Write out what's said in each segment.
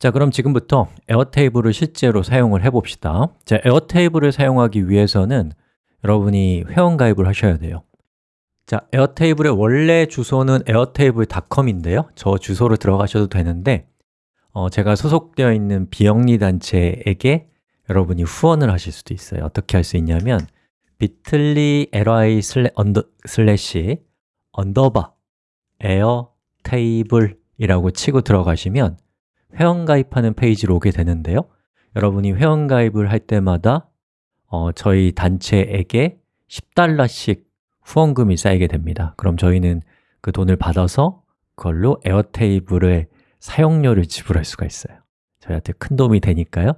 자, 그럼 지금부터 에어테이블을 실제로 사용을 해봅시다. 자, 에어테이블을 사용하기 위해서는 여러분이 회원가입을 하셔야 돼요. 자, 에어테이블의 원래 주소는 airtable.com인데요. 저 주소로 들어가셔도 되는데 어, 제가 소속되어 있는 비영리 단체에게 여러분이 후원을 하실 수도 있어요. 어떻게 할 수 있냐면 bit.ly li 슬래시 언더바 에어테이블이라고 치고 들어가시면 회원 가입하는 페이지로 오게 되는데요. 여러분이 회원 가입을 할 때마다 어, 저희 단체에게 10달러씩 후원금이 쌓이게 됩니다. 그럼 저희는 그 돈을 받아서 그걸로 에어테이블의 사용료를 지불할 수가 있어요. 저희한테 큰 도움이 되니까요.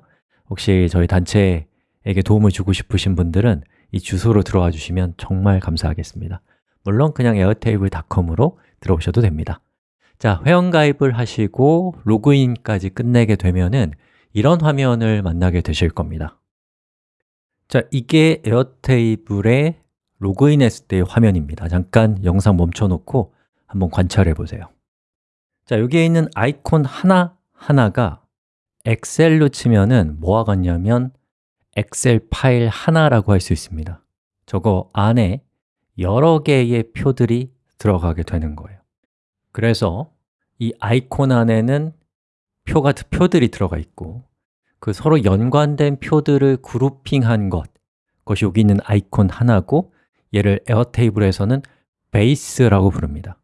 혹시 저희 단체에게 도움을 주고 싶으신 분들은 이 주소로 들어와 주시면 정말 감사하겠습니다. 물론 그냥 airtable.com으로 들어오셔도 됩니다 자, 회원가입을 하시고 로그인까지 끝내게 되면은 이런 화면을 만나게 되실 겁니다. 자, 이게 에어테이블에 로그인했을 때의 화면입니다. 잠깐 영상 멈춰놓고 한번 관찰해 보세요. 자, 여기에 있는 아이콘 하나하나가 엑셀로 치면은 뭐와 같냐면 엑셀 파일 하나라고 할 수 있습니다. 저거 안에 여러 개의 표들이 들어가게 되는 거예요 그래서 이 아이콘 안에는 표가, 표들이 들어가 있고 그 서로 연관된 표들을 그룹핑한 것 그것이 여기 있는 아이콘 하나고 얘를 에어테이블에서는 베이스라고 부릅니다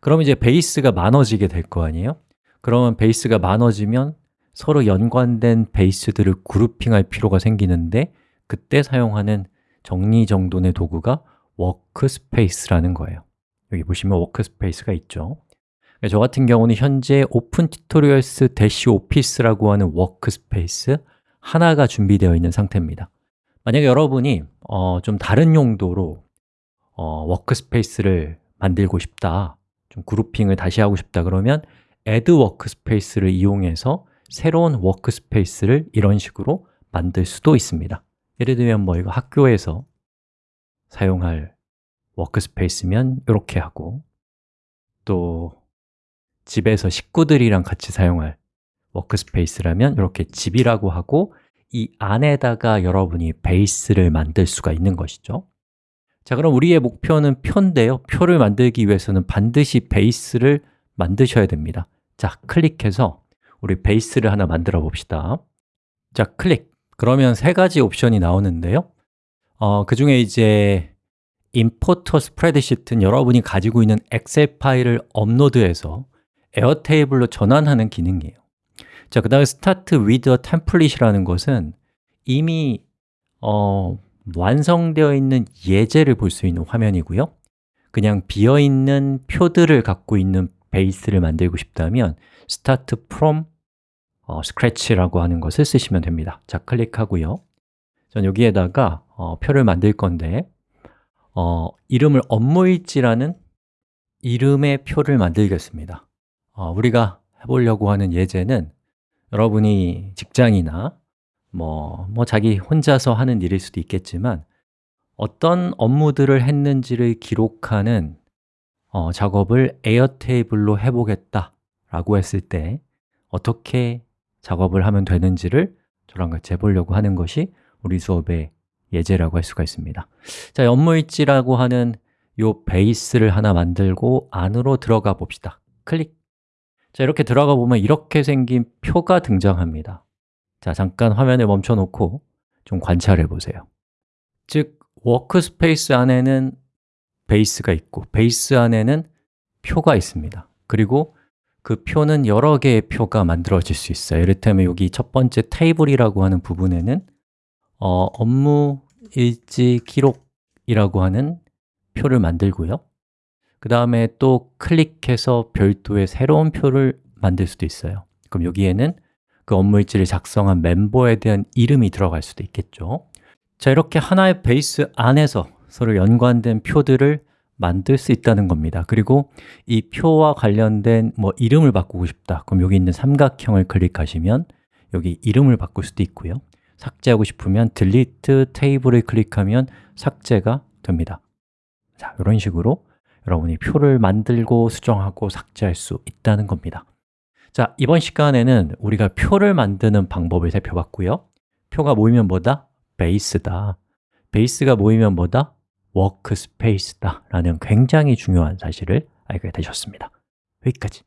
그럼 이제 베이스가 많아지게 될 거 아니에요? 그러면 베이스가 많아지면 서로 연관된 베이스들을 그룹핑할 필요가 생기는데 그때 사용하는 정리정돈의 도구가 workspace라는 거예요 여기 보시면 workspace가 있죠. 저 같은 경우는 현재 오픈 튜토리얼스 대시 오피스라고 하는 workspace 하나가 준비되어 있는 상태입니다. 만약에 여러분이 어, 좀 다른 용도로 어, workspace를 만들고 싶다 좀 grouping을 다시 하고 싶다 그러면 add workspace를 이용해서 새로운 workspace를 이런 식으로 만들 수도 있습니다. 예를 들면 뭐 이거 학교에서 사용할 워크스페이스면 이렇게 하고 또 집에서 식구들이랑 같이 사용할 워크스페이스라면 이렇게 집이라고 하고 이 안에다가 여러분이 베이스를 만들 수가 있는 것이죠. 자, 그럼 우리의 목표는 표인데요. 표를 만들기 위해서는 반드시 베이스를 만드셔야 됩니다. 자, 클릭해서 우리 베이스를 하나 만들어 봅시다. 자, 클릭! 그러면 세 가지 옵션이 나오는데요. 어, 그 중에 이제 import a spreadsheet는 여러분이 가지고 있는 엑셀 파일을 업로드해서 에어테이블로 전환하는 기능이에요. 자, 그 다음에 Start with a Template이라는 것은 이미 어, 완성되어 있는 예제를 볼 수 있는 화면이고요. 그냥 비어있는 표들을 갖고 있는 베이스를 만들고 싶다면 Start from 어, Scratch라고 하는 것을 쓰시면 됩니다. 자, 클릭하고요. 전 여기에다가 어, 표를 만들 건데 어, 이름을 업무일지라는 이름의 표를 만들겠습니다. 어, 우리가 해보려고 하는 예제는 여러분이 직장이나 뭐, 뭐 자기 혼자서 하는 일일 수도 있겠지만 어떤 업무들을 했는지를 기록하는 어, 작업을 에어테이블로 해보겠다 라고 했을 때 어떻게 작업을 하면 되는지를 저랑 같이 해보려고 하는 것이 우리 수업의 예제라고 할 수가 있습니다. 자, 업무일지라고 하는 이 베이스를 하나 만들고 안으로 들어가 봅시다. 클릭. 자, 이렇게 들어가 보면 이렇게 생긴 표가 등장합니다. 자, 잠깐 화면을 멈춰 놓고 좀 관찰해 보세요. 즉, workspace 안에는 베이스가 있고 베이스 안에는 표가 있습니다. 그리고 그 표는 여러 개의 표가 만들어질 수 있어요. 이를테면 여기 첫 번째 테이블이라고 하는 부분에는 어, 업무 일지 기록이라고 하는 표를 만들고요. 그 다음에 또 클릭해서 별도의 새로운 표를 만들 수도 있어요. 그럼 여기에는 그 업무 일지를 작성한 멤버에 대한 이름이 들어갈 수도 있겠죠. 자, 이렇게 하나의 베이스 안에서 서로 연관된 표들을 만들 수 있다는 겁니다. 그리고 이 표와 관련된 뭐 이름을 바꾸고 싶다. 그럼 여기 있는 삼각형을 클릭하시면 여기 이름을 바꿀 수도 있고요 삭제하고 싶으면 delete table을 클릭하면 삭제가 됩니다. 자, 이런 식으로 여러분이 표를 만들고 수정하고 삭제할 수 있다는 겁니다. 자, 이번 시간에는 우리가 표를 만드는 방법을 살펴봤고요. 표가 모이면 뭐다? 베이스다. 베이스가 모이면 뭐다? 워크스페이스다 라는 굉장히 중요한 사실을 알게 되셨습니다. 여기까지